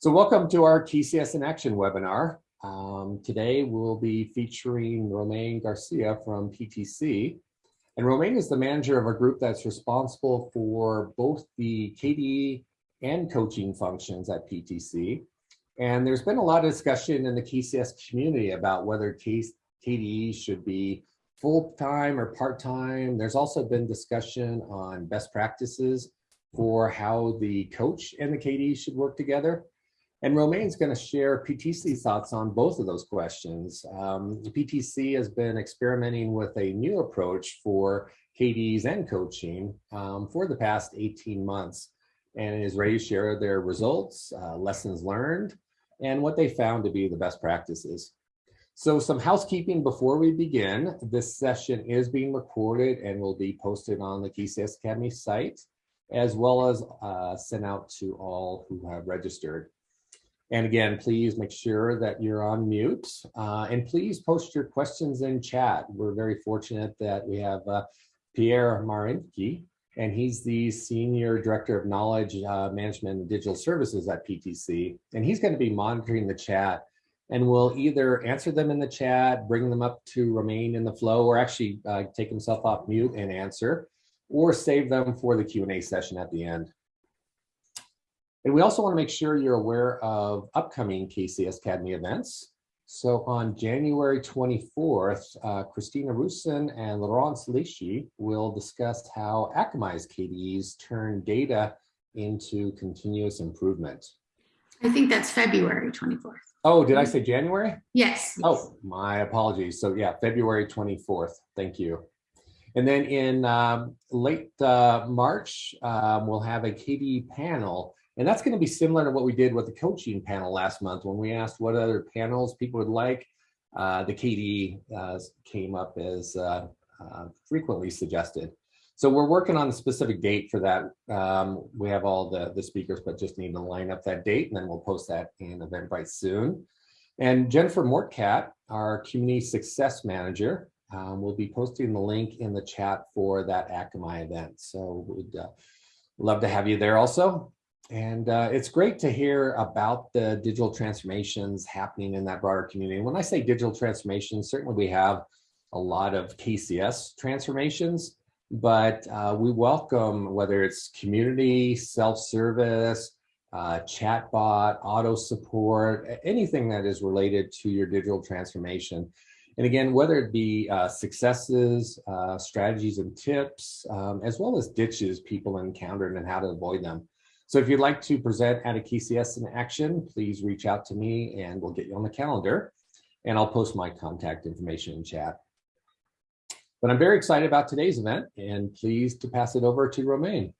So welcome to our KCS in Action webinar. Um, today we'll be featuring Romain Garcia from PTC. And Romain is the manager of a group that's responsible for both the KDE and coaching functions at PTC. And there's been a lot of discussion in the KCS community about whether KDE should be full-time or part-time. There's also been discussion on best practices for how the coach and the KDE should work together. And Romain's going to share PTC thoughts on both of those questions. Um, PTC has been experimenting with a new approach for KDs and coaching um, for the past 18 months and is ready to share their results, uh, lessons learned, and what they found to be the best practices. So some housekeeping before we begin. This session is being recorded and will be posted on the KCS Academy site, as well as uh, sent out to all who have registered. And again, please make sure that you're on mute uh, and please post your questions in chat. We're very fortunate that we have uh, Pierre Marinki, and he's the Senior Director of Knowledge uh, Management and Digital Services at PTC. And he's going to be monitoring the chat and will either answer them in the chat, bring them up to Romain in the flow, or actually uh, take himself off mute and answer, or save them for the Q&A session at the end. And we also want to make sure you're aware of upcoming KCS Academy events. So on January 24th, uh, Christina Rusin and Laurence Lichy will discuss how Akamai's KDEs turn data into continuous improvement. I think that's February 24th. Oh, did I say January? Yes. Oh, my apologies. So yeah, February 24th. Thank you. And then in um, late uh, March, um, we'll have a KDE panel and that's going to be similar to what we did with the coaching panel last month when we asked what other panels people would like. Uh, the KDE uh, came up as uh, uh, frequently suggested. So we're working on a specific date for that. Um, we have all the, the speakers, but just need to line up that date and then we'll post that in Eventbrite soon. And Jennifer Mortcat, our community success manager, um, will be posting the link in the chat for that Akamai event. So we'd uh, love to have you there also. And uh, it's great to hear about the digital transformations happening in that broader community. When I say digital transformations, certainly we have a lot of KCS transformations, but uh, we welcome whether it's community, self-service, uh, chatbot, auto support, anything that is related to your digital transformation. And again, whether it be uh, successes, uh, strategies and tips, um, as well as ditches people encountered and how to avoid them. So if you'd like to present at a KCS in action, please reach out to me and we'll get you on the calendar and I'll post my contact information in chat. But I'm very excited about today's event and pleased to pass it over to Romain.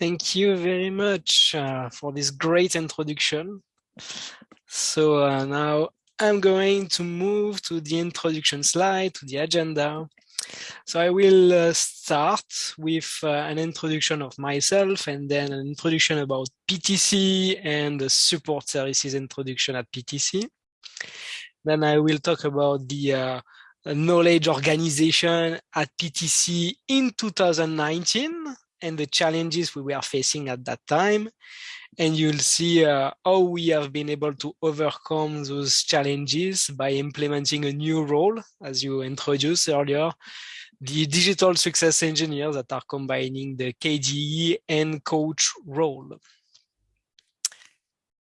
Thank you very much uh, for this great introduction. So uh, now I'm going to move to the introduction slide, to the agenda. So I will uh, start with uh, an introduction of myself and then an introduction about PTC and the support services introduction at PTC. Then I will talk about the uh, knowledge organization at PTC in 2019 and the challenges we were facing at that time. And you'll see uh, how we have been able to overcome those challenges by implementing a new role, as you introduced earlier, the digital success engineers that are combining the KDE and coach role.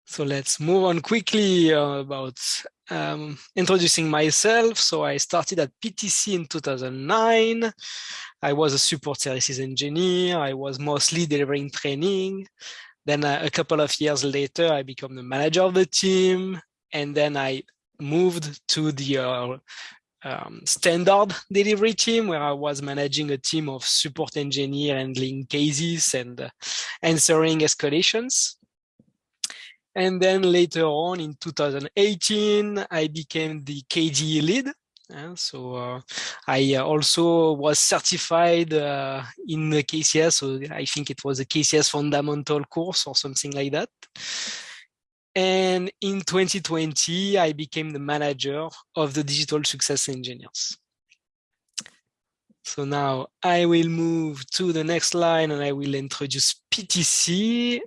So let's move on quickly uh, about um, introducing myself. So I started at PTC in 2009. I was a support services engineer. I was mostly delivering training. Then uh, a couple of years later, I became the manager of the team. And then I moved to the uh, um, standard delivery team where I was managing a team of support engineer handling cases and uh, answering escalations. And then later on in 2018, I became the KDE lead. So uh, I uh, also was certified uh, in the KCS. So I think it was a KCS fundamental course or something like that. And in 2020, I became the manager of the digital success engineers. So now I will move to the next line and I will introduce PTC.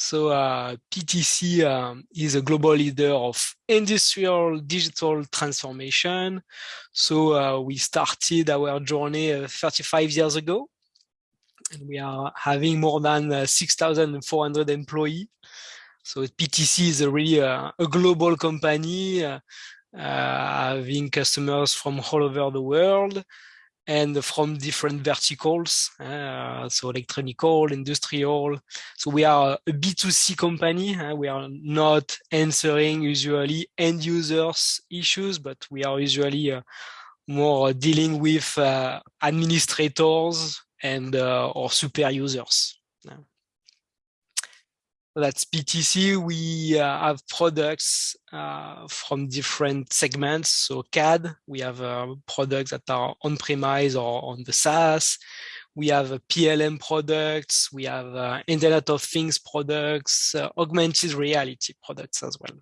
So uh, PTC um, is a global leader of industrial digital transformation. So uh, we started our journey uh, 35 years ago. And we are having more than uh, 6,400 employees. So PTC is a really uh, a global company, uh, having customers from all over the world and from different verticals, uh, so electronical, industrial. So we are a B2C company. Uh, we are not answering usually end users issues, but we are usually uh, more dealing with uh, administrators and uh, or super users that's PTC. We uh, have products uh, from different segments. So CAD, we have uh, products that are on-premise or on the SaaS. We have PLM products. We have uh, Internet of Things products, uh, augmented reality products as well.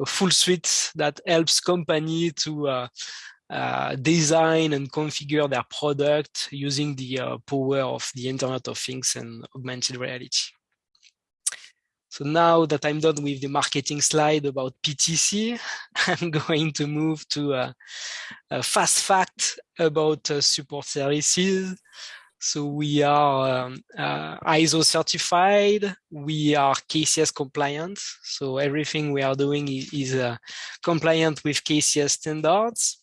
A full suite that helps company to uh, uh, design and configure their product using the uh, power of the Internet of Things and augmented reality. So now that I'm done with the marketing slide about PTC, I'm going to move to a, a fast fact about uh, support services. So we are um, uh, ISO certified, we are KCS compliant. So everything we are doing is, is uh, compliant with KCS standards.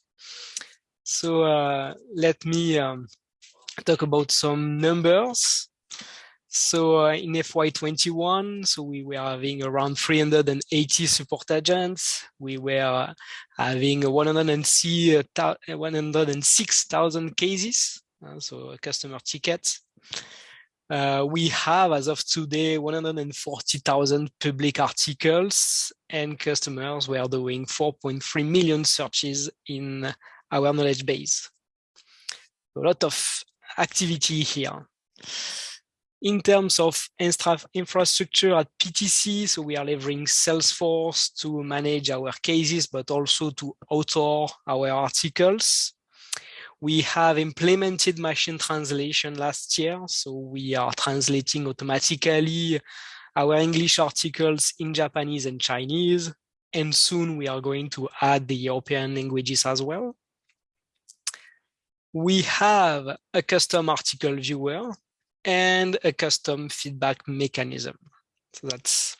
So uh, let me um, talk about some numbers. So uh, in FY21, so we were having around 380 support agents. We were having 106,000 cases, uh, so customer tickets. Uh, we have, as of today, 140,000 public articles and customers were doing 4.3 million searches in our knowledge base. A lot of activity here in terms of infrastructure at PTC, so we are leveraging Salesforce to manage our cases, but also to author our articles. We have implemented machine translation last year, so we are translating automatically our English articles in Japanese and Chinese, and soon we are going to add the European languages as well. We have a custom article viewer and a custom feedback mechanism. So that's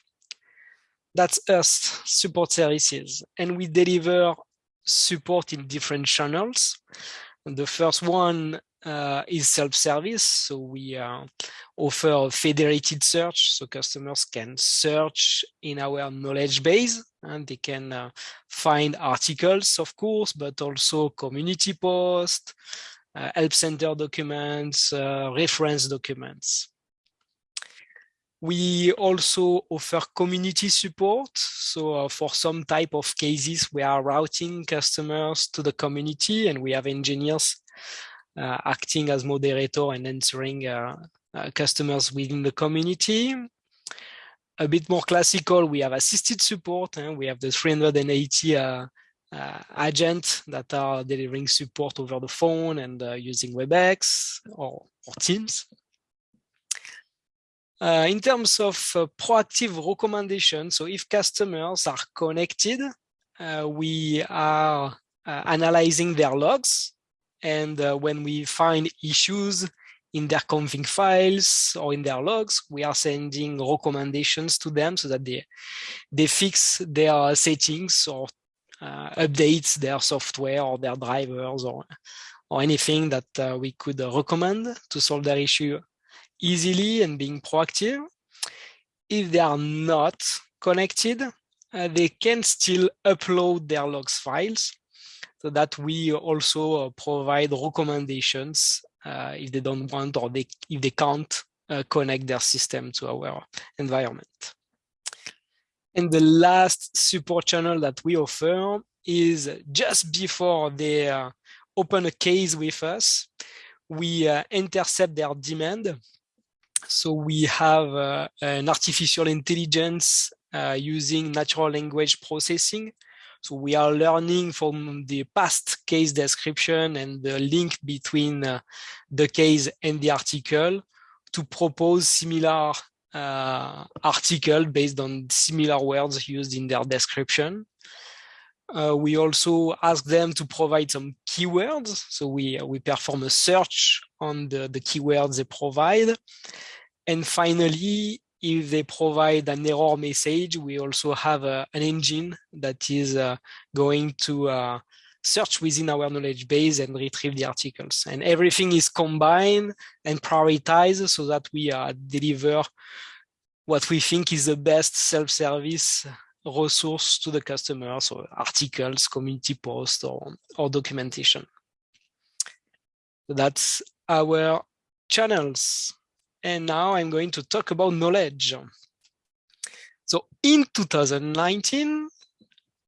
that's us support services. And we deliver support in different channels. And the first one uh, is self-service. So we uh, offer federated search. So customers can search in our knowledge base and they can uh, find articles of course but also community posts help center documents, uh, reference documents. We also offer community support. So uh, for some type of cases, we are routing customers to the community and we have engineers uh, acting as moderator and answering uh, uh, customers within the community. A bit more classical, we have assisted support and we have the 380 uh, agents that are delivering support over the phone and uh, using WebEx or, or Teams. Uh, in terms of uh, proactive recommendation, so if customers are connected, uh, we are uh, analyzing their logs. And when we find issues in their config files or in their logs, we are sending recommendations to them so that they, they fix their settings or updates their software or their drivers or, or anything that uh, we could recommend to solve their issue easily and being proactive. If they are not connected, uh, they can still upload their logs files so that we also uh, provide recommendations uh, if they don't want or they, if they can't uh, connect their system to our environment. And the last support channel that we offer is just before they uh, open a case with us, we uh, intercept their demand. So we have uh, an artificial intelligence uh, using natural language processing. So we are learning from the past case description and the link between uh, the case and the article to propose similar uh, article based on similar words used in their description. Uh, we also ask them to provide some keywords. So we, we perform a search on the, the keywords they provide. And finally, if they provide an error message, we also have uh, an engine that is uh, going to uh, search within our knowledge base and retrieve the articles. And everything is combined and prioritized so that we uh, deliver what we think is the best self-service resource to the customer, so articles, community posts, or, or documentation. That's our channels. And now I'm going to talk about knowledge. So in 2019,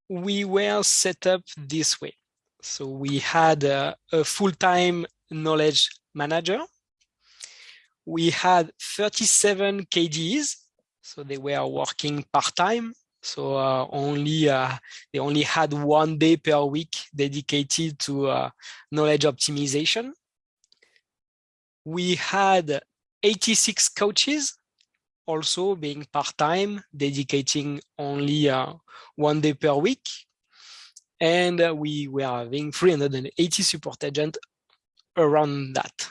we were set up this way. So we had a, a full-time knowledge manager. We had 37 KDs, so they were working part-time. So uh, only uh, they only had one day per week dedicated to uh, knowledge optimization. We had 86 coaches also being part-time, dedicating only uh, one day per week. And uh, we were having 380 support agents around that.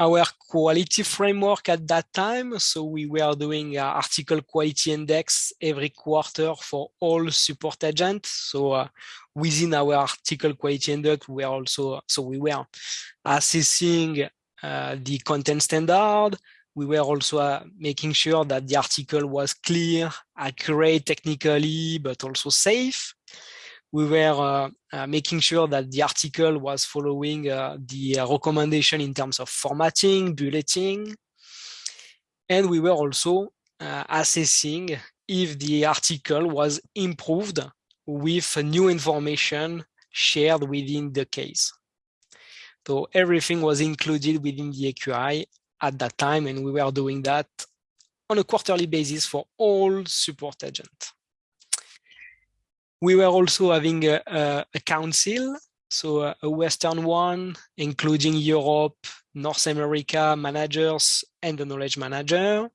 Our quality framework at that time, so we were doing uh, article quality index every quarter for all support agents. So uh, within our article quality index, we were also, so we were assessing uh, the content standard. We were also uh, making sure that the article was clear, accurate technically, but also safe. We were uh, making sure that the article was following the recommendation in terms of formatting, bulleting. And we were also assessing if the article was improved with new information shared within the case. So everything was included within the AQI at that time, and we were doing that on a quarterly basis for all support agents. We were also having a, a, a council, so a, Western one, including Europe, North America managers and the knowledge manager,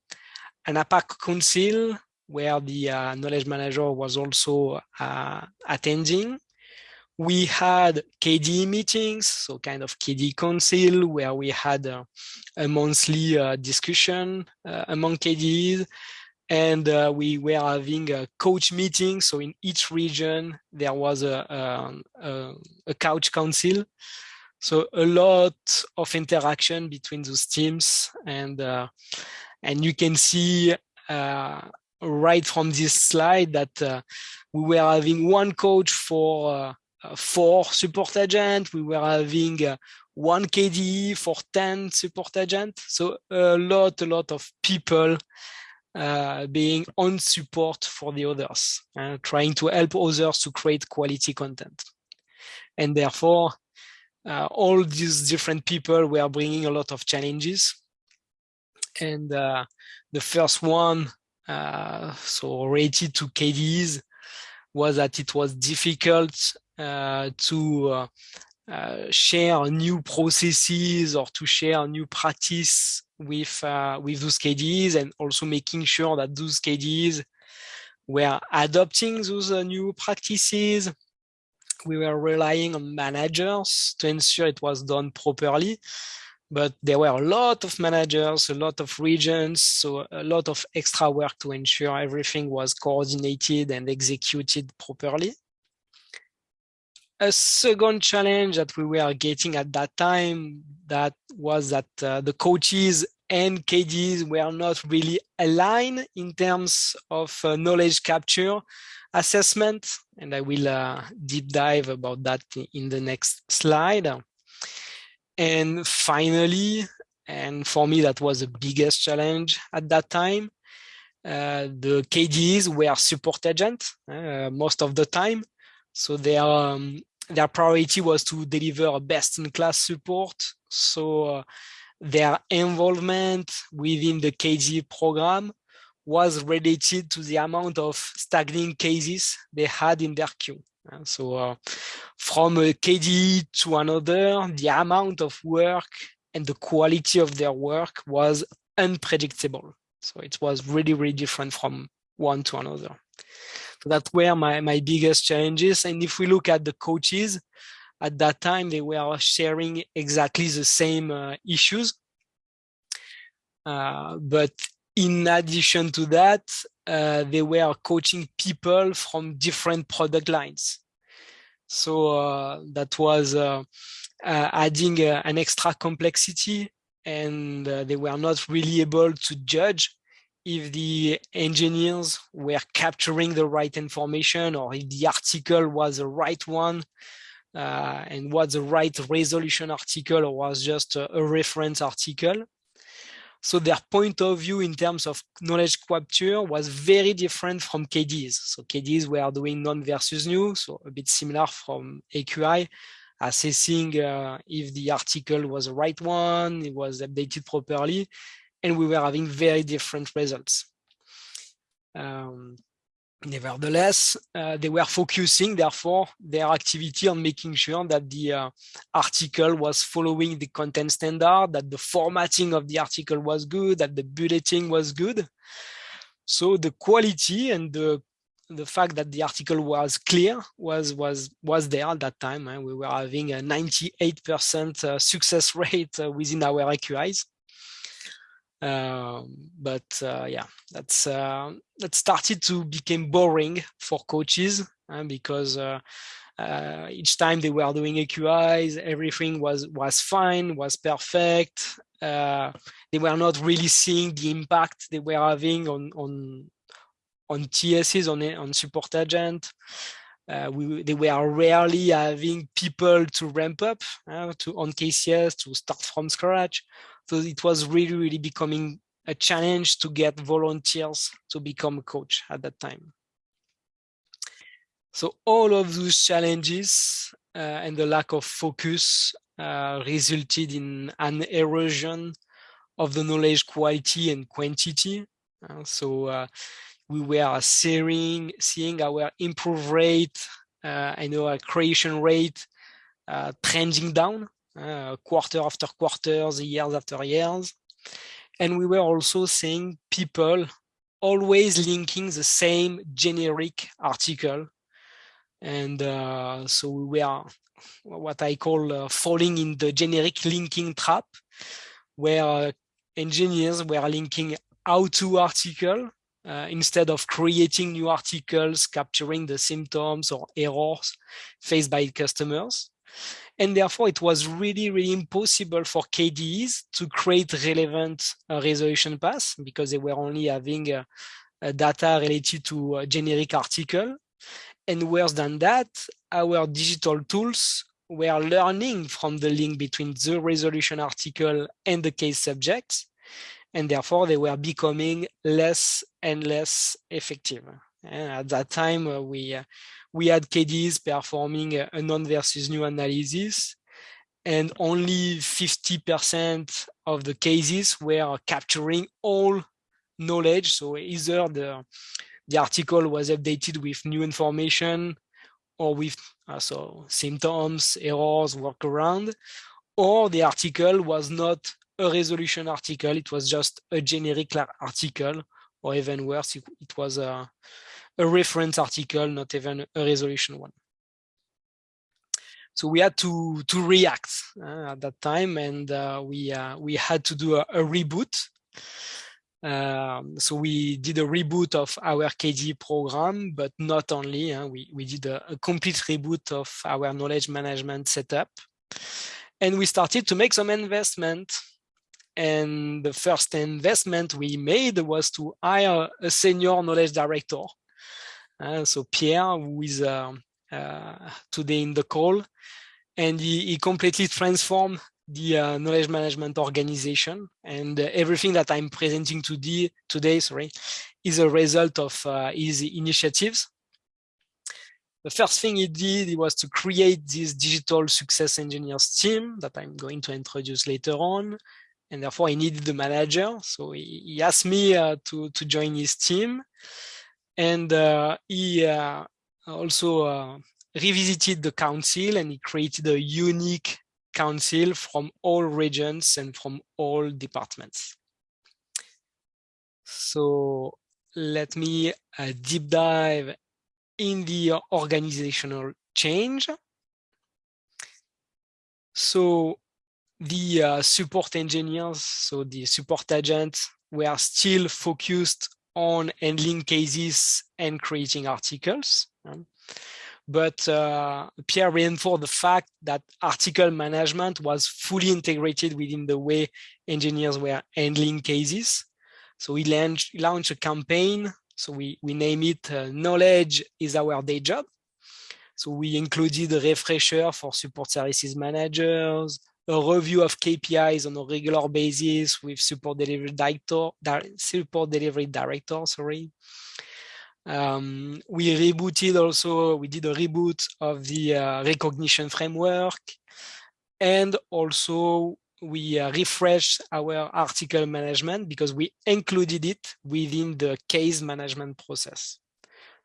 an APAC council where the uh, knowledge manager was also uh, attending, we had KD meetings, so kind of KD council, where we had a, a monthly uh, discussion uh, among KDs. And uh, we were having a coach meeting. So in each region, there was a, um, a, a couch council. So a lot of interaction between those teams. And, uh, and you can see uh, right from this slide that uh, we were having one coach for uh, four support agents. We were having uh, one KDE for 10 support agents. So a lot, a lot of people uh, being on support for the others, uh, trying to help others to create quality content. And therefore, uh, all these different people were bringing a lot of challenges. And uh, the first one, so related to KDEs, was that it was difficult uh, to uh, uh, share new processes or to share new practice with with those KDEs and also making sure that those KDEs were adopting those new practices. We were relying on managers to ensure it was done properly but there were a lot of managers, a lot of regions, so a lot of extra work to ensure everything was coordinated and executed properly a second challenge that we were getting at that time that was that uh, the coaches and KDs were not really aligned in terms of uh, knowledge capture assessment. And I will uh, deep dive about that in the next slide. And finally, and for me, that was the biggest challenge at that time. Uh, the KDs were support agents uh, most of the time. So they are um, their priority was to deliver best-in-class support. So uh, their involvement within the KDE program was related to the amount of staging cases they had in their queue. Uh, so uh, from a KDE to another, the amount of work and the quality of their work was unpredictable. So it was really, really different from one to another. So that's where my, my biggest challenges. And if we look at the coaches, at that time, they were sharing exactly the same uh, issues. Uh, but in addition to that, uh, they were coaching people from different product lines. So uh, that was uh, uh, adding an extra complexity and they were not really able to judge if the engineers were capturing the right information or if the article was the right one uh, and what the right resolution article or was just a, a, reference article. So their point of view in terms of knowledge capture was very different from KDs. So KDs were doing known versus new, so a bit similar from AQI, assessing uh, if the article was the right one, it was updated properly, and we were having very different results. Um, nevertheless, uh, they were focusing, therefore, their activity on making sure that the uh, article was following the content standard, that the formatting of the article was good, that the bulleting was good. So the quality and the the fact that the article was clear was was was there at that time. Eh? We were having a 98% uh, success rate uh, within our AQIs. Um, but uh, yeah, that's uh, that started to become boring for coaches uh, because uh, uh, each time they were doing AQIs, everything was was fine, was perfect. Uh, they were not really seeing the impact they were having on on on TSs on on support agent. We they were rarely having people to ramp up to on KCS to start from scratch so it was really, really becoming a challenge to get volunteers to become a coach at that time. So all of those challenges uh, and the lack of focus uh, resulted in an erosion of the knowledge quality and quantity. Uh, so uh, we were seeing, seeing our improve rate uh, and our creation rate uh, trending down uh, quarter after quarters, years after years. And we were also seeing people always linking the same generic article. And uh, so we were what I call uh, falling in the generic linking trap, where engineers were linking how-to article uh, instead of creating new articles capturing the symptoms or errors faced by customers. And therefore, it was really, really impossible for KDEs to create relevant uh, resolution paths because they were only having uh, data related to a generic article. And worse than that, our digital tools were learning from the link between the resolution article and the case subjects. And therefore, they were becoming less and less effective. And at that time, uh, we uh, we had KDs performing a known versus new analysis and only 50% of the cases were capturing all knowledge. So either the, the article was updated with new information or with uh, so symptoms, errors, workaround, or the article was not a resolution article, it was just a generic article, or even worse, it, was a, a reference article, not even a resolution one. So we had to to react uh, at that time, and uh, we uh, we had to do a, a reboot. Um, so we did a reboot of our KD program, but not only. Uh, we we did a, a complete reboot of our knowledge management setup, and we started to make some investment and the first investment we made was to hire a senior knowledge director uh, so Pierre, who is uh, uh, today in the call, and he, he completely transformed the uh, knowledge management organization and uh, everything that I'm presenting today, today sorry, is a result of uh, his initiatives. The first thing he did was to create this digital success engineers team that I'm going to introduce later on. And therefore he needed the manager. So he, he asked me to, to join his team and uh, he uh, also uh, revisited the council and he created a unique council from all regions and from all departments. So let me uh, deep dive in the organizational change. So the uh, support engineers, so the support agents, were still focused on handling cases and creating articles. But uh, Pierre reinforced the fact that article management was fully integrated within the way engineers were handling cases. So we launched, launched a campaign. So we, we name it uh, Knowledge is our day job. So we included a refresher for support services managers, a review of KPIs on a regular basis with support delivery director, support delivery director, sorry. Um, we rebooted also, we did a reboot of the uh, recognition framework and also we uh, refreshed our article management because we included it within the case management process.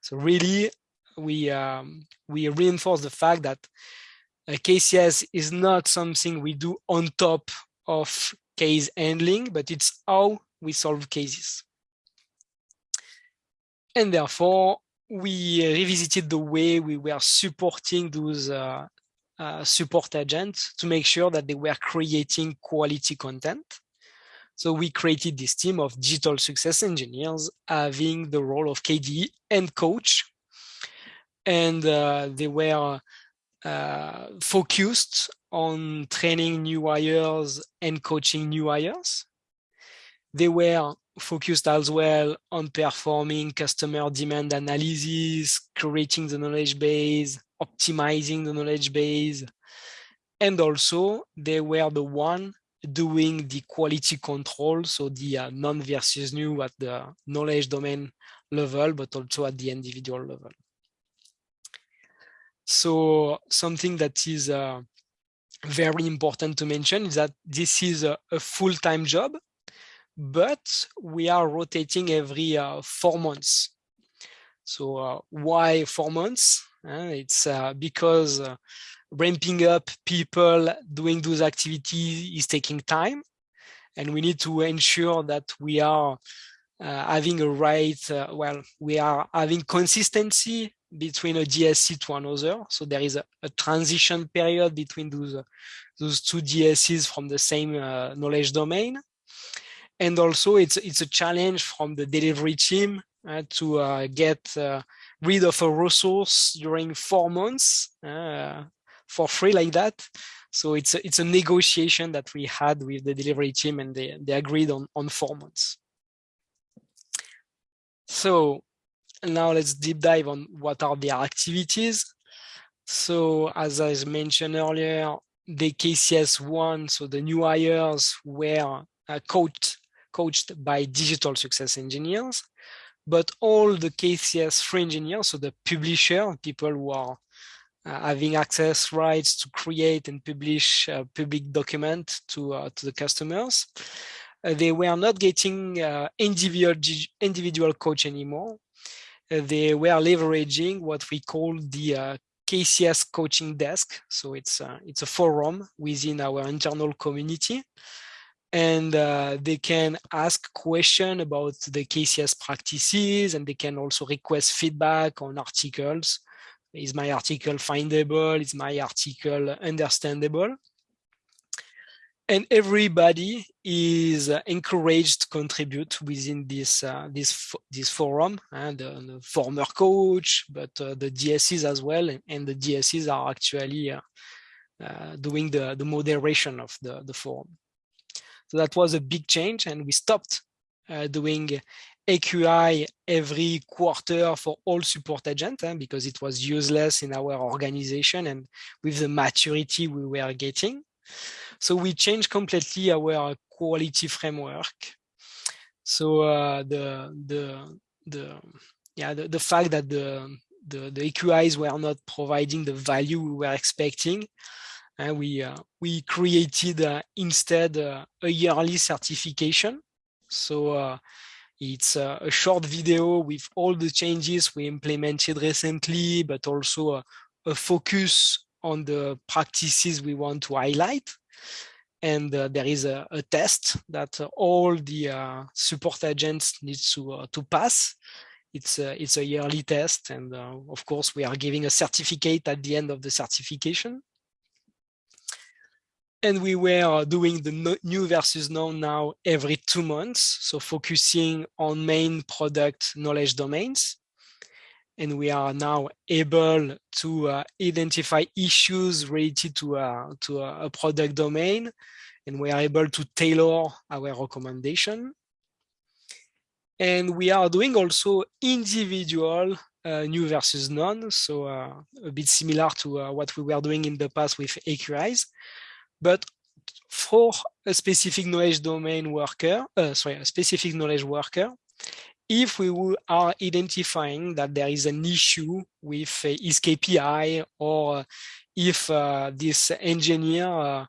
So really, we um, we reinforce the fact that KCS is not something we do on top of case handling, but it's how we solve cases. And therefore, we revisited the way we were supporting those uh, uh, support agents to make sure that they were creating quality content. So we created this team of digital success engineers having the role of KDE and coach. And uh, they were uh, focused on training new hires and coaching new hires. They were focused as well on performing customer demand analysis, creating the knowledge base, optimizing the knowledge base. And also they were the one doing the quality control, so the uh, known versus new at the knowledge domain level, but also at the individual level. So something that is uh, very important to mention is that this is a, a full-time job, but we are rotating every uh, four months. So uh, why four months? It's uh, because uh, ramping up people doing those activities is taking time. And we need to ensure that we are uh, having a right, well, we are having consistency between a DSC to another. So there is a, a transition period between those, those two DSCs from the same knowledge domain and also it's it's a challenge from the delivery team uh, to uh, get uh, rid of a resource during four months uh, for free like that. So it's a, it's a negotiation that we had with the delivery team and they, they agreed on, on four months. So now let's deep dive on what are their activities. So as I mentioned earlier, the KCS1, so the new hires were uh, coached coached by digital success engineers, but all the KCS3 engineers, so the publisher, people who are uh, having access rights to create and publish a public document to, uh, to the customers, uh, they were not getting uh, individual, individual coach anymore. Uh, they were leveraging what we call the uh, KCS coaching desk. So it's, it's a forum within our internal community and uh, they can ask questions about the KCS practices and they can also request feedback on articles. Is my article findable? Is my article understandable? And everybody is uh, encouraged to contribute within this uh, this this forum, and uh, the former coach, but uh, the DSCs as well, and the DSCs are actually uh, uh, doing the the moderation of the the forum. So that was a big change and we stopped doing AQI every quarter for all support agents eh, because it was useless in our organization and with the maturity we were getting. So we changed completely our quality framework. So uh, the the the yeah the, the fact that the, the the AQIs were not providing the value we were expecting and we uh, we created uh, instead uh, a yearly certification. So uh, it's uh, a short video with all the changes we implemented recently, but also a focus on the practices we want to highlight. and uh, there is a, a test that uh, all the uh, support agents need to uh, to pass. It's a, it's a yearly test, and of course we are giving a certificate at the end of the certification. And we were doing the new versus known now every two months, so focusing on main product knowledge domains and we are now able to uh, identify issues related to, uh, to a, a, product domain, and we are able to tailor our recommendation. And we are doing also individual uh, new versus known, so uh, a bit similar to uh, what we were doing in the past with AQIs, but for a specific knowledge domain worker, uh, sorry, a specific knowledge worker, if we are identifying that there is an issue with uh, his KPI or if uh, this engineer uh,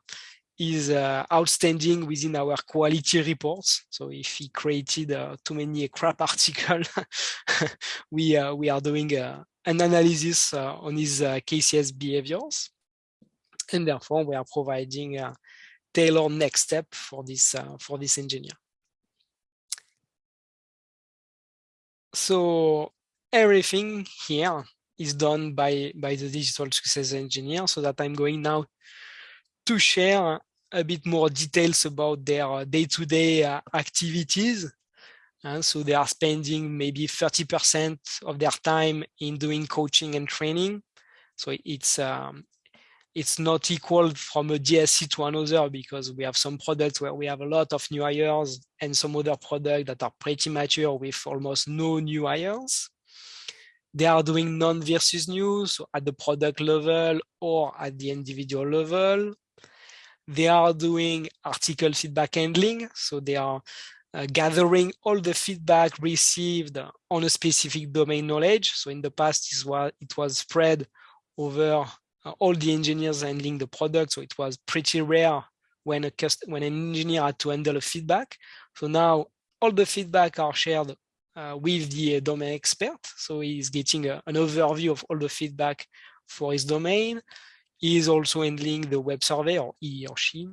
is uh, outstanding within our quality reports. So if he created uh, too many crap articles, we, uh, we are doing an analysis on his KCS behaviors. And therefore we are providing a tailored next step for this, for this engineer. So everything here is done by, by the digital success engineer so that I'm going now to share a bit more details about their day-to-day -day, uh, activities. And so they are spending maybe 30% of their time in doing coaching and training. So it's um, it's not equal from a DSC to another because we have some products where we have a lot of new hires and some other products that are pretty mature with almost no new hires. They are doing known versus new, so at the product level or at the individual level. They are doing article feedback handling, so they are uh, gathering all the feedback received on a specific domain knowledge. So in the past, it was, it was spread over all the engineers handling the product. So it was pretty rare when a when an engineer had to handle a feedback. So now all the feedback are shared uh, with the domain expert. So he's getting a, an overview of all the feedback for his domain. He is also handling the web survey or he or she.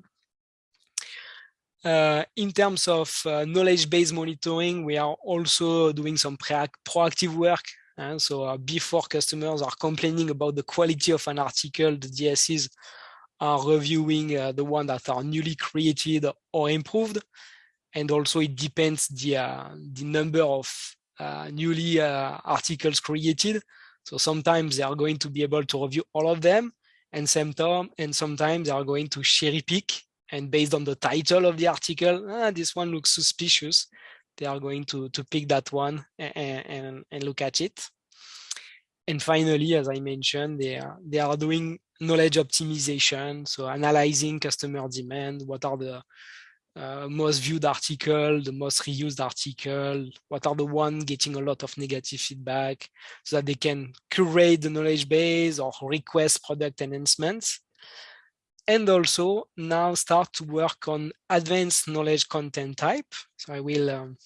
Uh, in terms of uh, knowledge-based monitoring, we are also doing some proactive work and so uh, before customers are complaining about the quality of an article, the DSCs are reviewing uh, the one that are newly created or improved. And also it depends the, uh, the number of newly articles created. So sometimes they are going to be able to review all of them and same time, and sometimes they are going to cherry pick and based on the title of the article, ah, this one looks suspicious they are going to, to pick that one and, and, and look at it. And finally, as I mentioned, they are, they are doing knowledge optimization, so analyzing customer demand, what are the uh, most viewed article, the most reused article, what are the one getting a lot of negative feedback, so that they can curate the knowledge base or request product enhancements and also now start to work on advanced knowledge content type. So I will um,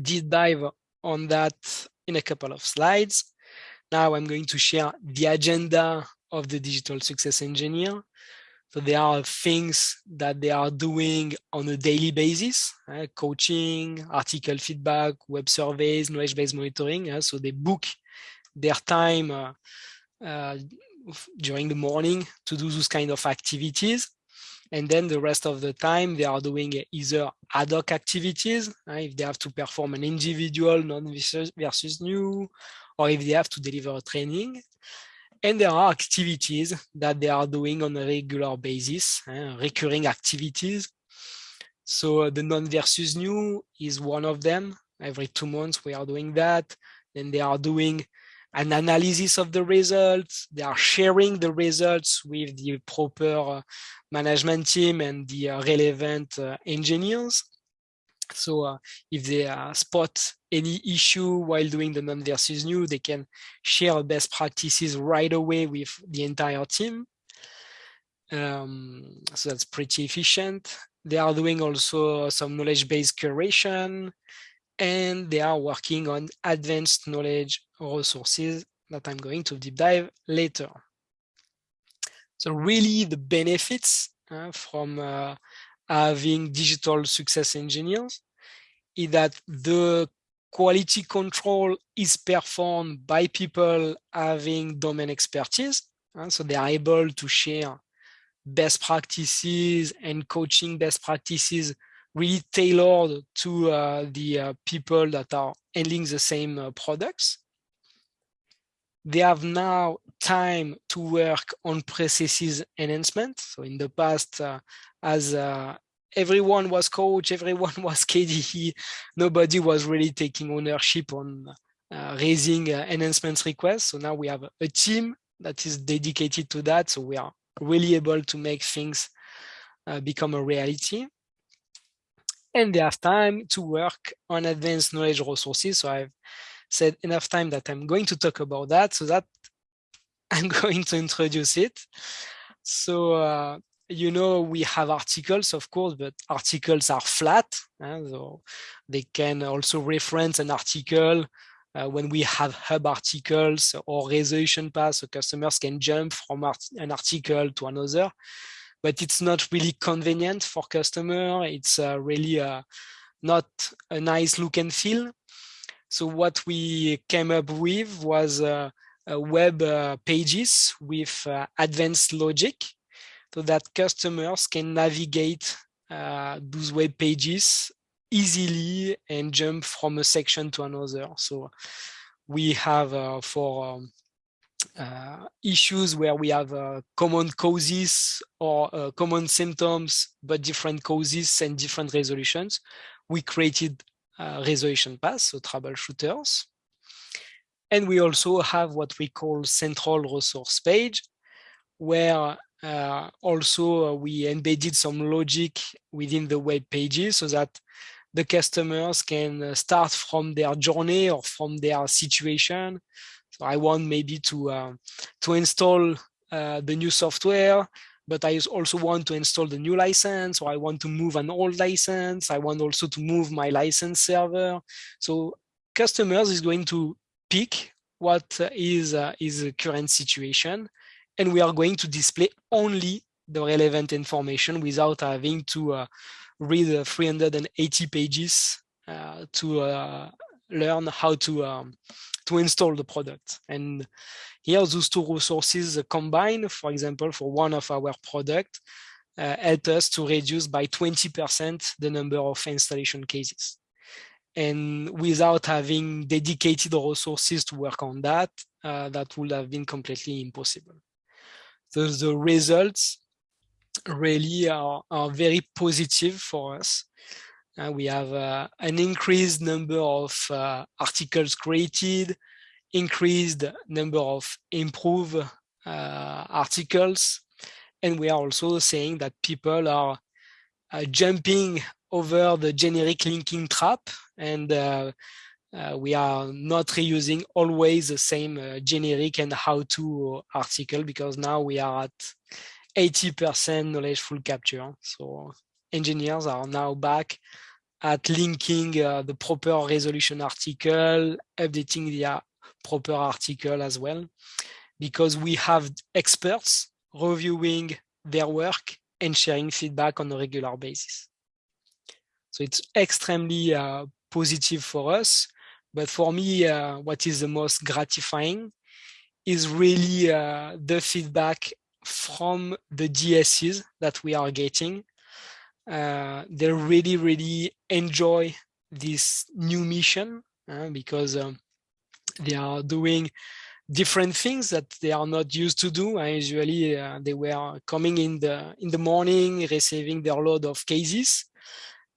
deep dive on that in a couple of slides. Now I'm going to share the agenda of the digital success engineer. So there are things that they are doing on a daily basis, uh, coaching, article feedback, web surveys, knowledge-based monitoring. Uh, so they book their time uh, uh during the morning to do those kind of activities. And then the rest of the time, they are doing either ad hoc activities, uh, if they have to perform an individual known versus new, or if they have to deliver a training. And there are activities that they are doing on a regular basis, uh, recurring activities. So the known versus new is one of them. Every two months, we are doing that. Then they are doing an analysis of the results. They are sharing the results with the proper uh, management team and the uh, relevant uh, engineers. So uh, if they uh, spot any issue while doing the known versus new, they can share best practices right away with the entire team. Um, so that's pretty efficient. They are doing also some knowledge-based curation, and they are working on advanced knowledge resources that I'm going to deep dive later. So really the benefits uh, from uh, having digital success engineers is that the quality control is performed by people having domain expertise. Uh, so they are able to share best practices and coaching best practices really tailored to uh, the uh, people that are handling the same uh, products. They have now time to work on processes enhancement. So in the past, uh, as uh, everyone was coach, everyone was KDE, nobody was really taking ownership on uh, raising enhancements requests. So now we have a team that is dedicated to that. So we are really able to make things become a reality and they have time to work on advanced knowledge resources. So I've said enough time that I'm going to talk about that so that I'm going to introduce it. So, uh, you know, we have articles, of course, but articles are flat. Uh, so they can also reference an article uh, when we have hub articles or resolution paths, so customers can jump from art an article to another but it's not really convenient for customer. It's uh, really uh, not a nice look and feel. So what we came up with was uh, web uh, pages with uh, advanced logic so that customers can navigate uh, those web pages easily and jump from a section to another. So we have for um, uh, issues where we have uh, common causes or uh, common symptoms, but different causes and different resolutions, we created uh, resolution paths, so troubleshooters. And we also have what we call central resource page, where uh, also uh, we embedded some logic within the web pages so that the customers can start from their journey or from their situation I want maybe to uh, to install uh, the new software, but I also want to install the new license, or I want to move an old license. I want also to move my license server. So customers is going to pick what is uh, is the current situation, and we are going to display only the relevant information without having to uh, read 380 pages uh, to uh, learn how to um, to install the product. And here, those two resources combine, for example, for one of our product, uh, help us to reduce by 20% the number of installation cases. And without having dedicated resources to work on that, uh, that would have been completely impossible. So the results really are, are very positive for us. Uh, we have uh, an increased number of uh, articles created, increased number of improved uh, articles, and we are also saying that people are uh, jumping over the generic linking trap and we are not reusing always the same generic and how-to article because now we are at 80% knowledge full capture. So engineers are now back at linking uh, the proper resolution article, updating the uh, proper article as well, because we have experts reviewing their work and sharing feedback on a regular basis. So it's extremely uh, positive for us. But for me, uh, what is the most gratifying is really uh, the feedback from the DSCs that we are getting uh, they really, really enjoy this new mission uh, because um, they are doing different things that they are not used to do. Uh, usually uh, they were coming in the in the morning, receiving their load of cases,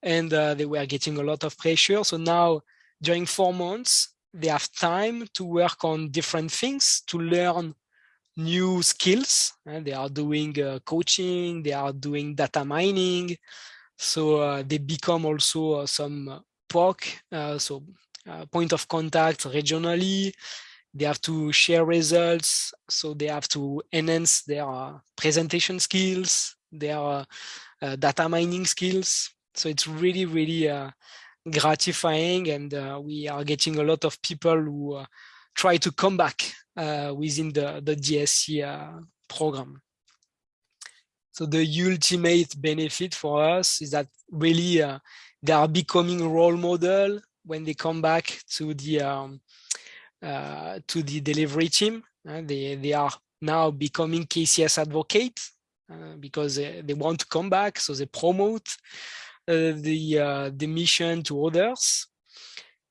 and uh, they were getting a lot of pressure. So now during four months, they have time to work on different things to learn new skills. And they are doing uh, coaching, they are doing data mining. So uh, they become also uh, some POC, uh, so uh, point of contact regionally. They have to share results, so they have to enhance their uh, presentation skills, their data mining skills. So it's really, really gratifying and we are getting a lot of people who try to come back uh, within the, the DSC uh, program. So the ultimate benefit for us is that really uh, they are becoming role model when they come back to the um, uh, to the delivery team. Uh, they they are now becoming KCS advocates uh, because they, they, want to come back, so they promote uh, the uh, the mission to others.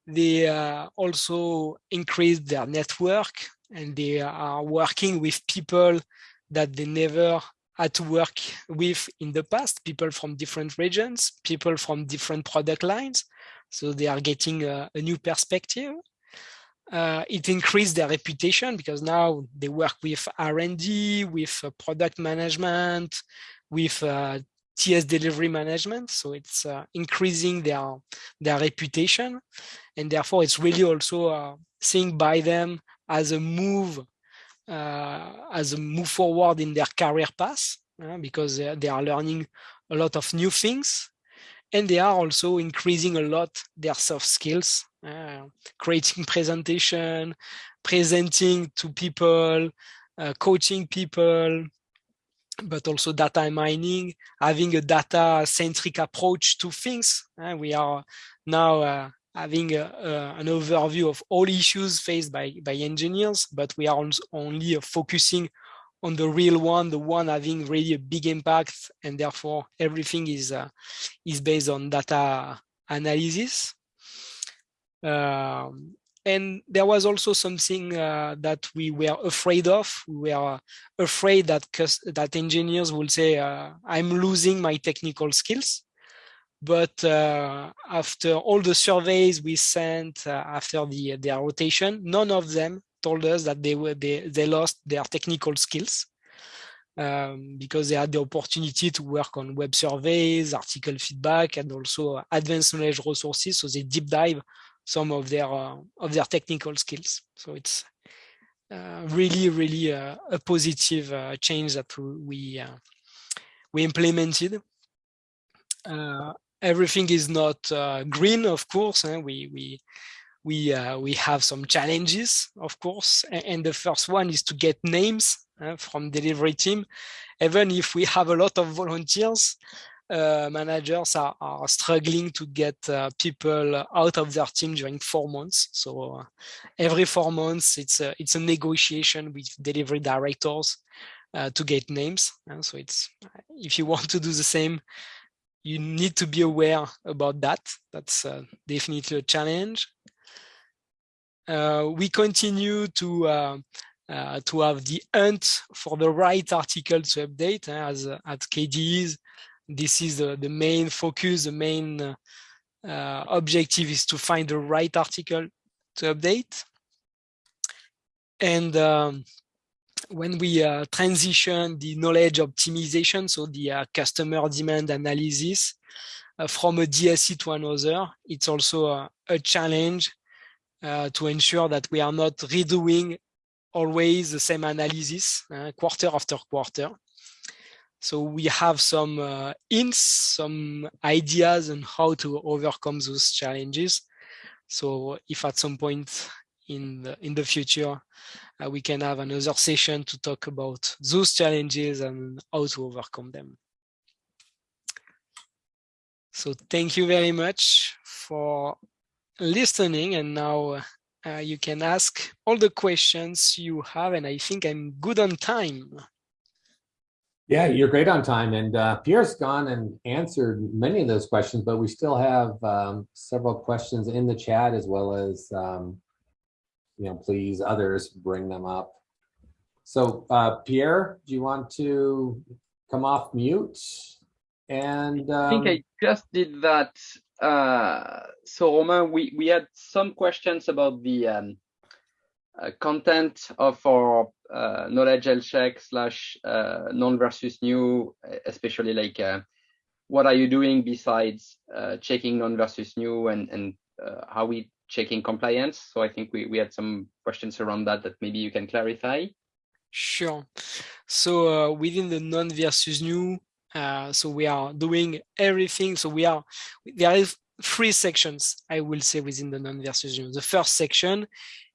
They also increase their network and they are working with people that they never had to work with in the past, people from different regions, people from different product lines. So they are getting a, a new perspective. Uh, it increased their reputation because now they work with R&D, with uh, product management, with uh, TS delivery management. So it's uh, increasing their, their reputation. And therefore, it's really also uh, seen by them as a move, uh, as a move forward in their career path, because they are learning a lot of new things. And they are also increasing a lot their soft skills, uh, creating presentation, presenting to people, uh, coaching people, but also data mining, having a data-centric approach to things. Uh, we are now uh, having a, a, an overview of all issues faced by, by engineers, but we are only focusing on the real one, the one having really a big impact, and therefore everything is uh, is based on data analysis. Um, and there was also something uh, that we were afraid of. We were afraid that that engineers will say, uh, "I'm losing my technical skills." But uh, after all the surveys we sent uh, after the their rotation, none of them told us that they were they, they lost their technical skills um, because they had the opportunity to work on web surveys, article feedback, and also advanced knowledge resources. So they deep dive some of their uh, of their technical skills. So it's uh, really, really uh, a positive uh, change that we we implemented. Uh, everything is not green, of course. Eh? We we we we have some challenges, of course, and, and the first one is to get names from delivery team. Even if we have a lot of volunteers, uh, managers are, are, struggling to get uh, people out of their team during four months. So uh, every four months, it's a, it's a negotiation with delivery directors uh, to get names. And so it's if you want to do the same, you need to be aware about that. That's uh, definitely a challenge. Uh, we continue to to have the hunt for the right article to update as at KDEs this is the, main focus, the main uh, uh, objective is to find the right article to update. And um, when we uh, transition the knowledge optimization, so the uh, customer demand analysis uh, from a DSC to another, it's also a, a challenge uh, to ensure that we are not redoing always the same analysis quarter after quarter. So we have some uh, hints, some ideas on how to overcome those challenges. So if at some point in the, in the future, uh, we can have another session to talk about those challenges and how to overcome them. So thank you very much for listening. And now uh, you can ask all the questions you have. And I think I'm good on time. Yeah, you're great on time. And uh, Pierre's gone and answered many of those questions, but we still have um, several questions in the chat as well as, um, you know, please others bring them up. So uh, Pierre, do you want to come off mute? And um, I think I just did that. Uh, so Romain, we, we had some questions about the um, uh, content of our uh, knowledge check slash uh, known versus new, especially like what are you doing besides checking known versus new and, and how we checking compliance. So I think we, we had some questions around that that maybe you can clarify. Sure. So uh, within the known versus new, uh, so we are doing everything. So we are, there is three sections, I will say, within the known versus new. The first section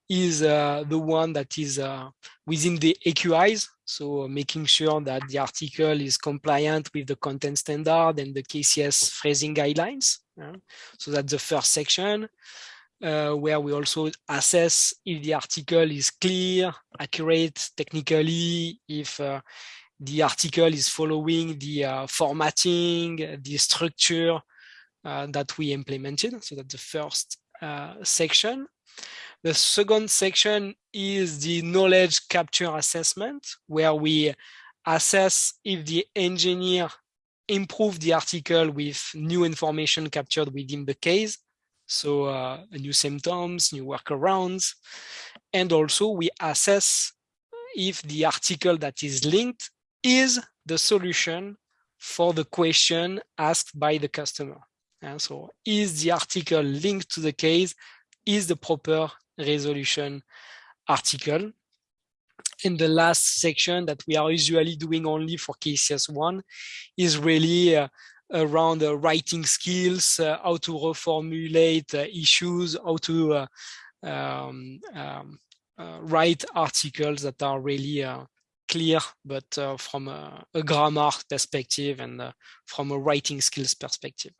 is uh, the one that is uh, within the AQIs. So making sure that the article is compliant with the content standard and the KCS phrasing guidelines. so that's the first section. Uh, where we also assess if the article is clear, accurate technically, if uh, the article is following the uh, formatting, the structure uh, that we implemented. So that's the first uh, section. The second section is the knowledge capture assessment, where we assess if the engineer improved the article with new information captured within the case so uh, new symptoms, new workarounds, and also we assess if the article that is linked is the solution for the question asked by the customer. And so is the article linked to the case, is the proper resolution article. In the last section that we are usually doing only for KCS1 is really uh, around uh, writing skills, uh, how to reformulate uh, issues, how to um, um, write articles that are really clear, but from a, a, grammar perspective and from a writing skills perspective.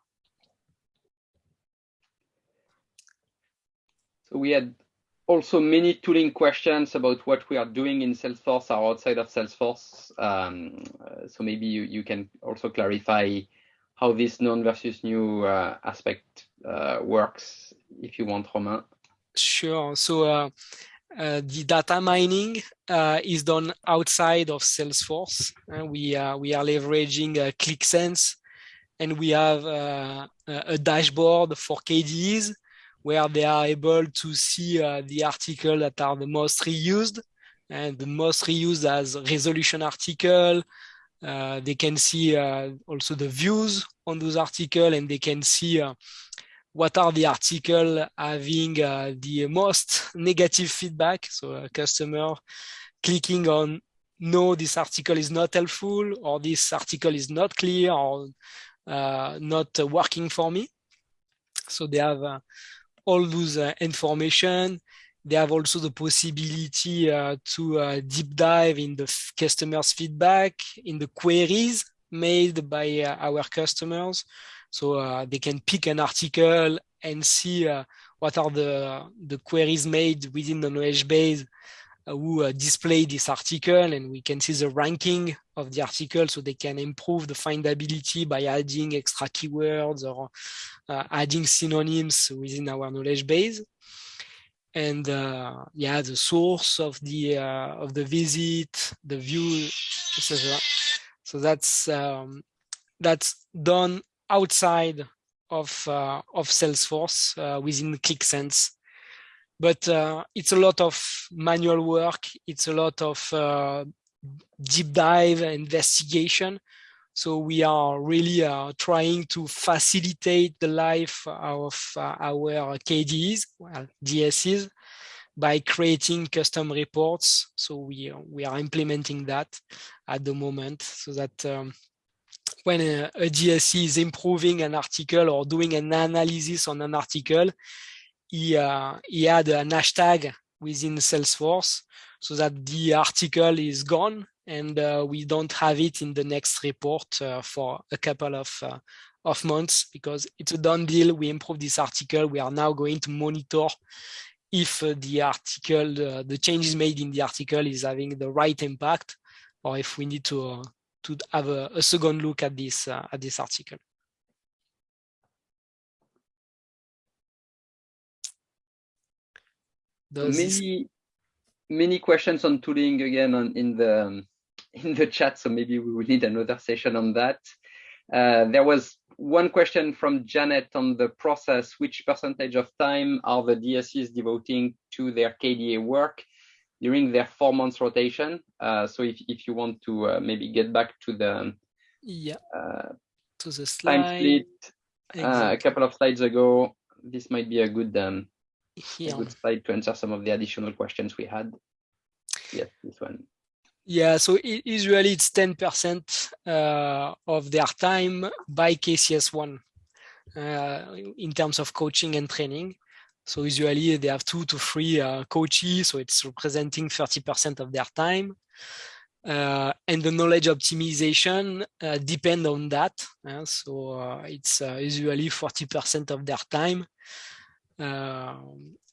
So we had also many tooling questions about what we are doing in Salesforce or outside of Salesforce. Um, so maybe you, you can also clarify how this known versus new uh, aspect uh, works, if you want, Romain. Sure. So uh, uh the data mining uh, is done outside of Salesforce. we, we are leveraging Qlik Sense, and we have a dashboard for KDEs where they are able to see the article that are the most reused and the most reused as resolution article, uh, they can see uh, also the views on those articles and they can see uh, what are the article having uh, the most negative feedback. So a customer clicking on no, this article is not helpful or this article is not clear or uh, not working for me. So they have all those information they have also the possibility uh, to uh, deep dive in the customers feedback in the queries made by uh, our customers. So uh, they can pick an article and see uh, what are the the queries made within the knowledge base uh, who display this article. And we can see the ranking of the article so they can improve the findability by adding extra keywords or adding synonyms within our knowledge base and uh, yeah, the source of the uh, of the visit, the view, etc. So that's um, that's done outside of uh, of Salesforce uh, within Qlik Sense, but uh, it's a lot of manual work. It's a lot of uh, deep dive investigation. So we are really uh, trying to facilitate the life of uh, our KDs, well, DSEs, by creating custom reports. So we, we are implementing that at the moment so that um, when a, a is improving an article or doing an analysis on an article, he, uh, he had an hashtag within Salesforce so that the article is gone and uh, we don't have it in the next report uh, for a couple of uh, of months because it's a done deal. We improved this article. We are now going to monitor if uh, the article, uh, the changes made in the article is having the right impact, or if we need to uh, to have a, a, second look at this at this article. Does many many questions on tooling again on in the um, in the chat, so maybe we will need another session on that. Uh, there was one question from Janet on the process. Which percentage of time are the DSEs devoting to their KDA work during their four months rotation? Uh, so if, if you want to uh, maybe get back to the yeah uh, to the slide. time split exactly. Uh, a couple of slides ago, this might be a good um, yeah. a good slide to answer some of the additional questions we had. Yes, this one. Yeah, so usually it's 10% uh, of their time by KCS1 uh, in terms of coaching and training. So usually they have two to three uh, coaches, so it's representing 30% of their time. Uh, and the knowledge optimization uh, depend on that. Uh, so uh, it's uh, usually 40% of their time.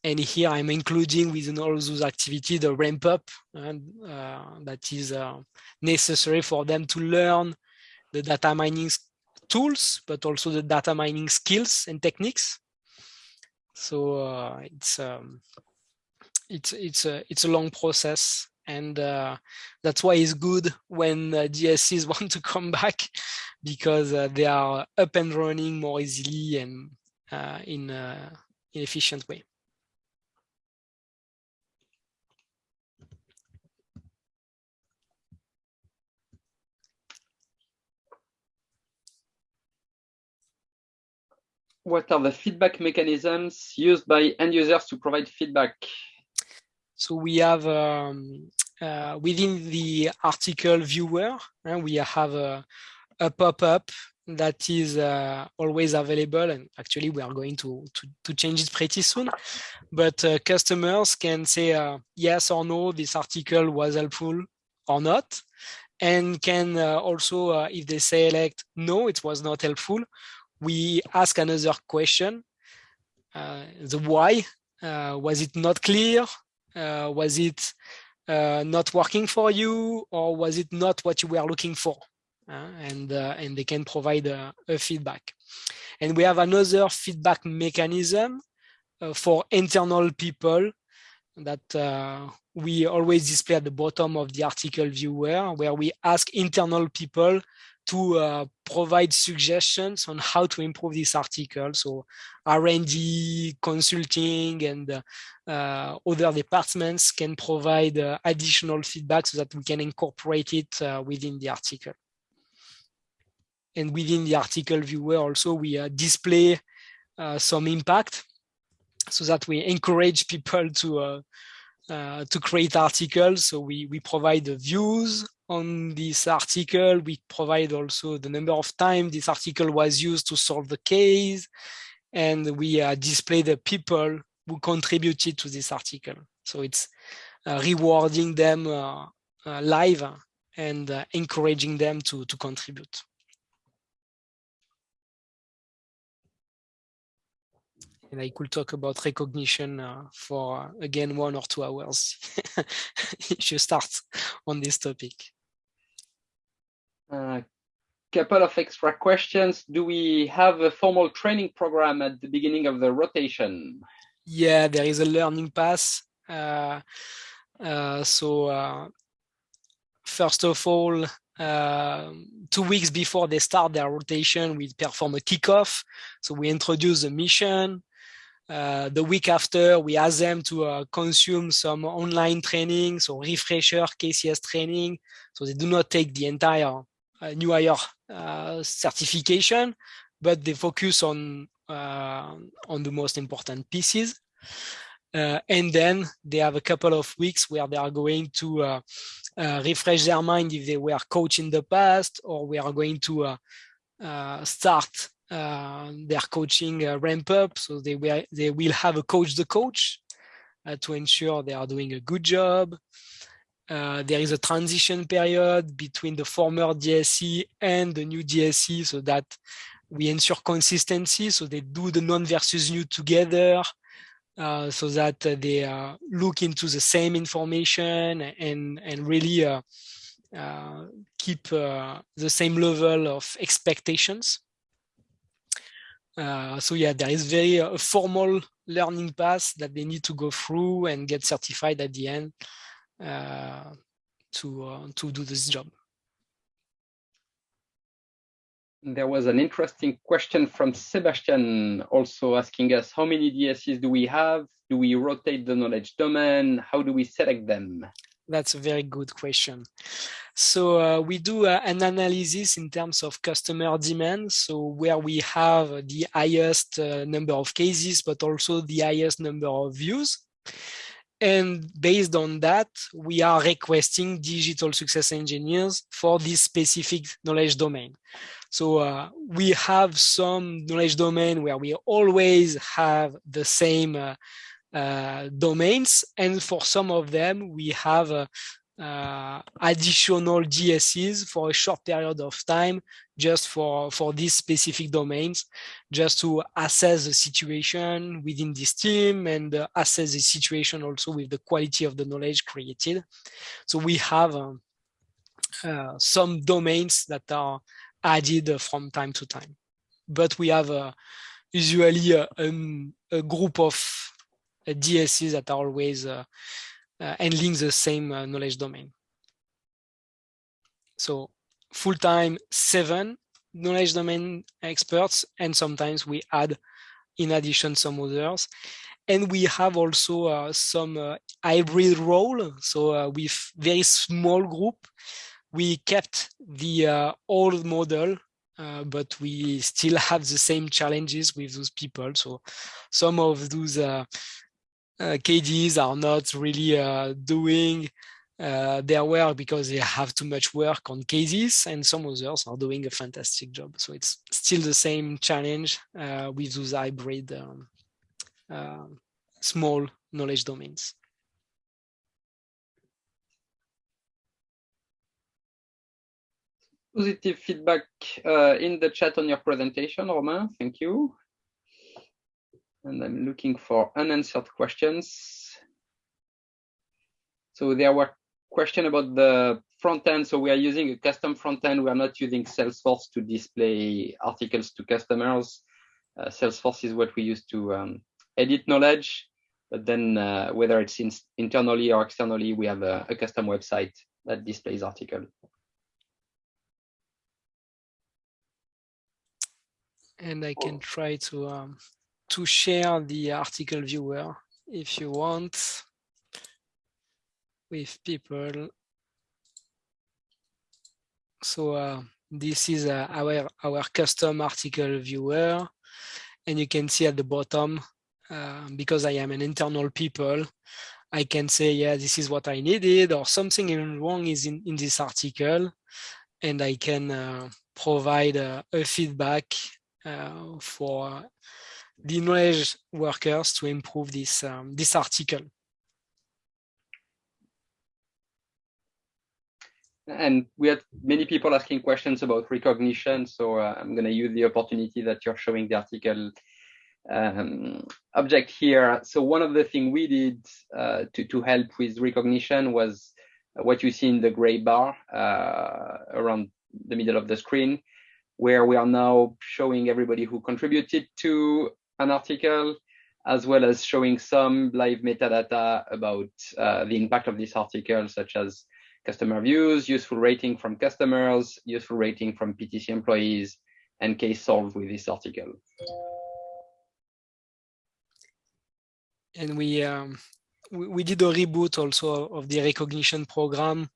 And here I'm including within all those activities the ramp up and that is necessary for them to learn the data mining tools, but also the data mining skills and techniques. So uh, it's um, it's it's a it's a long process, and uh, that's why it's good when uh, DSCs want to come back because uh, they are up and running more easily and uh, in uh, in efficient way. What are the feedback mechanisms used by end users to provide feedback? So we have um, uh, within the article viewer, uh, we have a, a pop-up that is uh, always available and actually we are going to, to, to change it pretty soon but uh, customers can say uh, yes or no this article was helpful or not and can uh, also if they select no it was not helpful we ask another question, uh, the why. Uh, was it not clear? Uh, was it not working for you? Or was it not what you were looking for? and, and they can provide a, feedback. And we have another feedback mechanism for internal people that uh, we always display at the bottom of the article viewer, where we ask internal people to uh, provide suggestions on how to improve this article. So R&D, consulting, and uh, uh, other departments can provide uh, additional feedback so that we can incorporate it uh, within the article. And within the article viewer also, we uh, display some impact so that we encourage people to uh, to create articles. So we, we provide the views on this article. We provide also the number of times this article was used to solve the case. And we uh, display the people who contributed to this article. So it's uh, rewarding them uh, uh, live and uh, encouraging them to, to contribute. and I could talk about recognition uh, for again one or two hours if you start on this topic. A uh, couple of extra questions. Do we have a formal training program at the beginning of the rotation? Yeah, there is a learning path. Uh, uh, so uh, first of all, uh, two weeks before they start their rotation, we perform a kickoff. So we introduce the mission, uh, the week after, we ask them to uh, consume some online training, so refresher KCS training. So they do not take the entire new hire uh, certification, but they focus on uh, on the most important pieces. and then they have a couple of weeks where they are going to refresh their mind if they were coached in the past, or we are going to start uh, their coaching uh, ramp up. So they will, they will have a coach the coach uh, to ensure they are doing a good job. There is a transition period between the former DSC and the new DSC so that we ensure consistency. So they do the known versus new together. Uh, so that uh, they uh, look into the same information and and really keep the same level of expectations. Uh, so yeah, there is very uh, formal learning path that they need to go through and get certified at the end uh, to uh, to do this job. There was an interesting question from Sebastian also asking us how many DSCs do we have? Do we rotate the knowledge domain? How do we select them? That's a very good question. So uh, we do uh, an analysis in terms of customer demand. So where we have the highest uh, number of cases, but also the highest number of views. And based on that, we are requesting digital success engineers for this specific knowledge domain. So uh, we have some knowledge domain where we always have the same uh, uh, domains. And for some of them, we have uh, uh, additional DSEs for a short period of time just for, for these specific domains, just to assess the situation within this team and uh, assess the situation also with the quality of the knowledge created. So we have um, uh, some domains that are added from time to time, but we have uh, usually a, a, a, group of uh, DSEs that are always uh, uh, handling the same knowledge domain. So full-time seven knowledge domain experts, and sometimes we add in addition some others. And we have also uh, some uh, hybrid role. So uh, with very small group, we kept the uh, old model, uh, but we still have the same challenges with those people. So some of those uh, KDs are not really doing uh, their work because they have too much work on cases and some others are doing a fantastic job. So it's still the same challenge uh, with those hybrid um, uh, small knowledge domains. Positive feedback uh, in the chat on your presentation, Romain, thank you. And I'm looking for unanswered questions. So there were question about the front end. So we are using a custom front end. We are not using Salesforce to display articles to customers. Uh, Salesforce is what we use to um, edit knowledge. But then uh, whether it's in, internally or externally, we have a, a custom website that displays article. And I can try to um, to share the article viewer if you want with people. So uh, this is uh, our, our custom article viewer. And you can see at the bottom, uh, because I am an internal people, I can say, yeah, this is what I needed or something wrong is in, in this article. And I can uh, provide a feedback uh, for the knowledge workers to improve this, um, this article. and we had many people asking questions about recognition. So uh, I'm going to use the opportunity that you're showing the article um, object here. So one of the things we did uh, to, to help with recognition was what you see in the gray bar uh, around the middle of the screen, where we are now showing everybody who contributed to an article, as well as showing some live metadata about uh, the impact of this article, such as customer views, useful rating from customers, useful rating from PTC employees, and case solved with this article. And we, um, we, did a reboot also of the recognition program.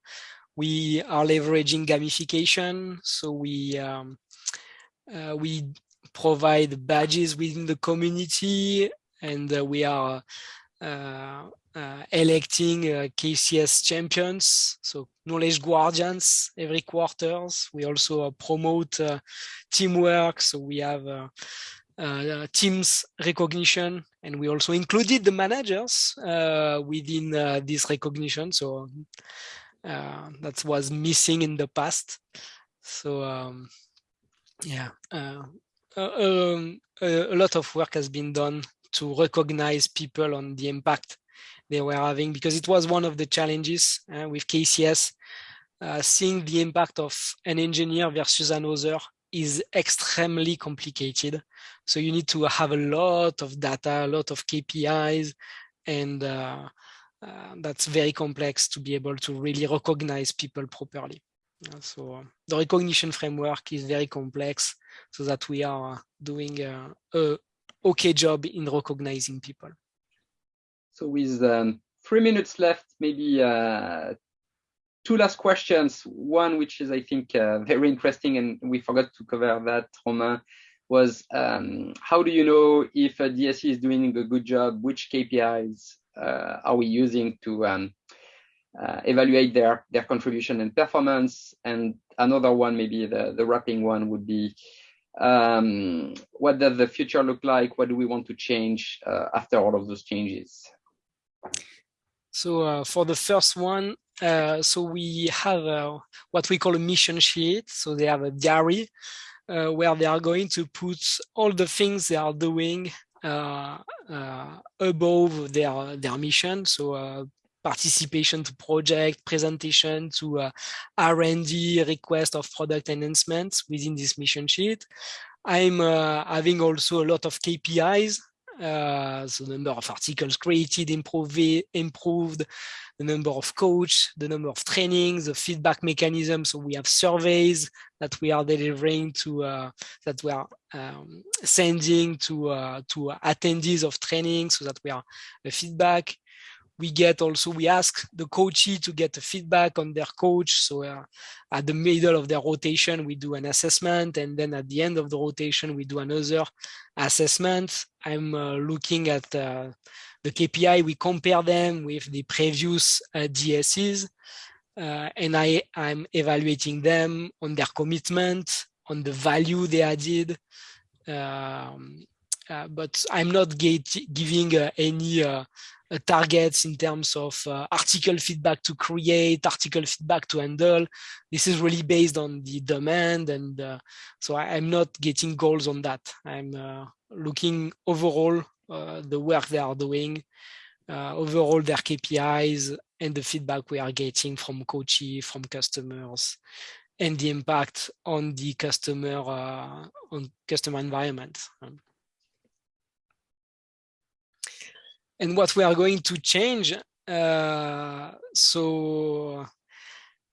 We are leveraging gamification, so we um, uh, we provide badges within the community, and uh, we are uh, uh, electing uh, KCS champions, so knowledge guardians every quarters. We also promote teamwork, so we have uh, teams recognition and we also included the managers uh, within uh, this recognition so that was missing in the past so um, yeah um, a lot of work has been done to recognize people on the impact they were having because it was one of the challenges uh, with KCS. Uh, seeing the impact of an engineer versus another is extremely complicated. So you need to have a lot of data, a lot of KPIs, and uh, uh, that's very complex to be able to really recognize people properly. Uh, so the recognition framework is very complex so that we are doing a, a okay job in recognizing people. So with um, three minutes left, maybe uh, two last questions. One, which is, I think, uh, very interesting, and we forgot to cover that, Romain, was um, how do you know if a DSE is doing a good job? Which KPIs uh, are we using to um, uh, evaluate their their contribution and performance? And another one, maybe the the wrapping one, would be um, what does the future look like? What do we want to change uh, after all of those changes? So uh, for the first one, uh, so we have uh, what we call a mission sheet. So they have a diary uh, where they are going to put all the things they are doing uh, uh, above their their mission. So participation to project, presentation to uh, R&D, request of product enhancements within this mission sheet. I'm uh, having also a lot of KPIs uh, so the number of articles created, improved, improved, the number of coach, the number of trainings, the feedback mechanism. So we have surveys that we are delivering to, uh, that we are um, sending to, uh, to attendees of training so that we are a feedback we get also we ask the coachee to get a feedback on their coach. So uh, at the middle of their rotation we do an assessment and then at the end of the rotation we do another assessment. I'm uh, looking at uh, the kpi we compare them with the previous uh, dscs uh, and i i'm evaluating them on their commitment on the value they added um, but i'm not giving any uh, targets in terms of uh, article feedback to create, article feedback to handle. This is really based on the demand. And uh, so I, am not getting goals on that. I'm looking overall the work they are doing, overall their KPIs and the feedback we are getting from coaches, from customers, and the impact on the customer uh, on customer environment. Um, and what we are going to change. Uh, so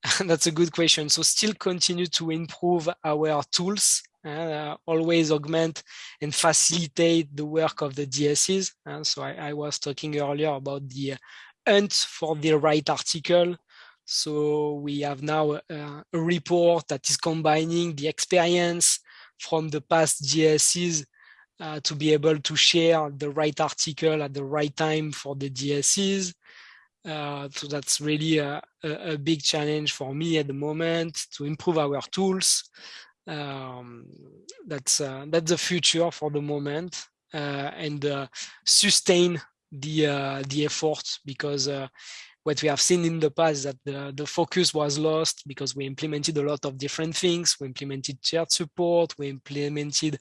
that's a good question. So still continue to improve our tools, uh, always augment and facilitate the work of the DSCs. Uh, so I, I, was talking earlier about the hunt for the right article. So we have now uh, a report that is combining the experience from the past GSCs uh, to be able to share the right article at the right time for the DSCs. Uh, so that's really a, a, a, big challenge for me at the moment to improve our tools. Um, that's uh, that's the future for the moment uh, and uh, sustain the the effort because what we have seen in the past that the, the focus was lost because we implemented a lot of different things. We implemented shared support, we implemented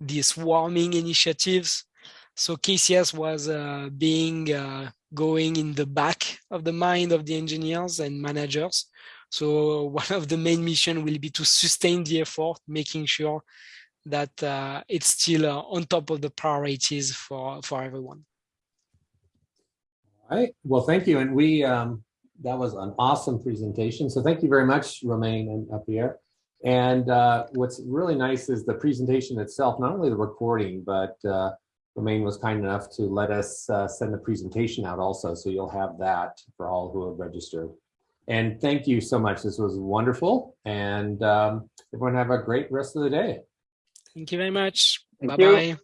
these swarming initiatives. So KCS was uh, being uh, going in the back of the mind of the engineers and managers. So one of the main mission will be to sustain the effort, making sure that uh, it's still uh, on top of the priorities for, for everyone. All right. Well, thank you. And we, um, that was an awesome presentation. So thank you very much, Romain and Pierre. And uh, what's really nice is the presentation itself, not only the recording, but uh, Romain was kind enough to let us uh, send the presentation out also. So you'll have that for all who have registered. And thank you so much. This was wonderful. And um, everyone have a great rest of the day. Thank you very much. Bye-bye.